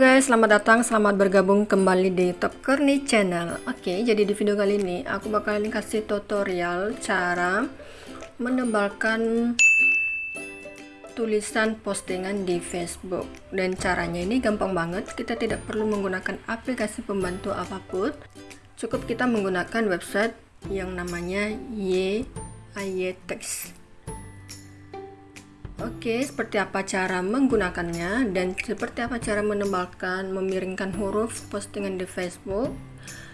guys, selamat datang, selamat bergabung kembali di Top Kearney Channel. Oke, jadi di video kali ini aku bakalan kasih tutorial cara menebalkan tulisan postingan di Facebook. Dan caranya ini gampang banget, kita tidak perlu menggunakan aplikasi pembantu apa pun. Cukup kita menggunakan website yang namanya YAYText Oke, seperti apa cara menggunakannya dan seperti apa cara menebalkan, memiringkan huruf postingan di Facebook.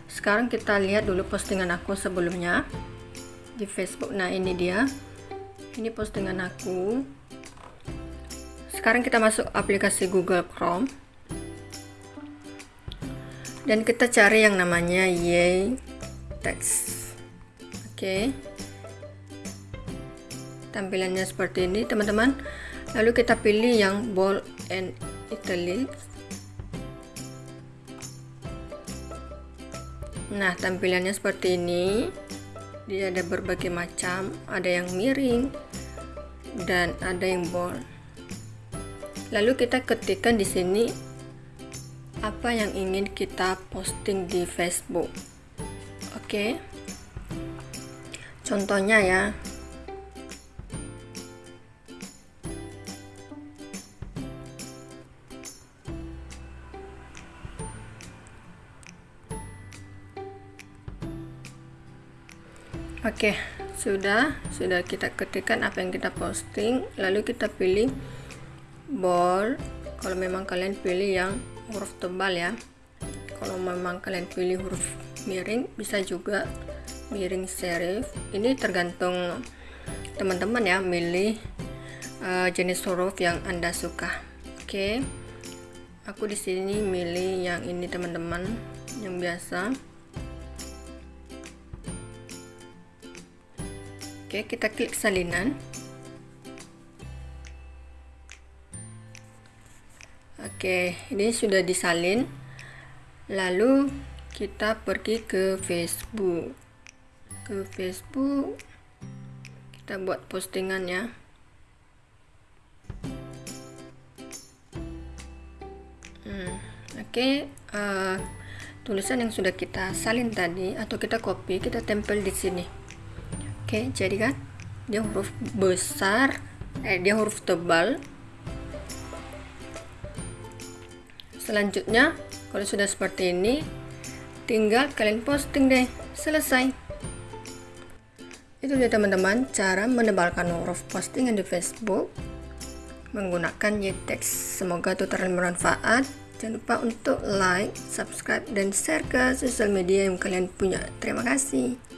Sekarang kita lihat dulu postingan aku sebelumnya di Facebook. Nah, ini dia. Ini postingan aku. Sekarang kita masuk aplikasi Google Chrome. Dan kita cari yang namanya Yay Text. Oke tampilannya seperti ini teman-teman. Lalu kita pilih yang bold and italics nah tampilannya seperti ini. Dia ada berbagai macam. Ada yang miring dan ada yang bold. Lalu kita ketikkan di sini apa yang ingin kita posting di Facebook. Oke. Contohnya ya Oke, sudah sudah kita ketikkan apa yang kita posting, lalu kita pilih bold. Kalau memang kalian pilih yang huruf tebal ya. Kalau memang kalian pilih huruf miring, bisa juga miring serif. Ini tergantung teman-teman ya, milih uh, jenis huruf yang Anda suka. Oke. Aku di sini milih yang ini teman-teman, yang biasa. Oke, kita klik salinan. Oke, ini sudah disalin. Lalu kita pergi ke Facebook. Ke Facebook. Kita buat postingan ya. Hmm, Oke, uh, tulisan yang sudah kita salin tadi atau kita copy, kita tempel di sini. Oke, jadi kan dia huruf besar, eh dia huruf tebal. Selanjutnya, kalau sudah seperti ini, tinggal kalian posting deh. Selesai. Itu dia teman-teman cara menebalkan huruf postingan di Facebook menggunakan YText. Semoga tutorial bermanfaat. Jangan lupa untuk like, subscribe, dan share ke sosial media yang kalian punya. Terima kasih.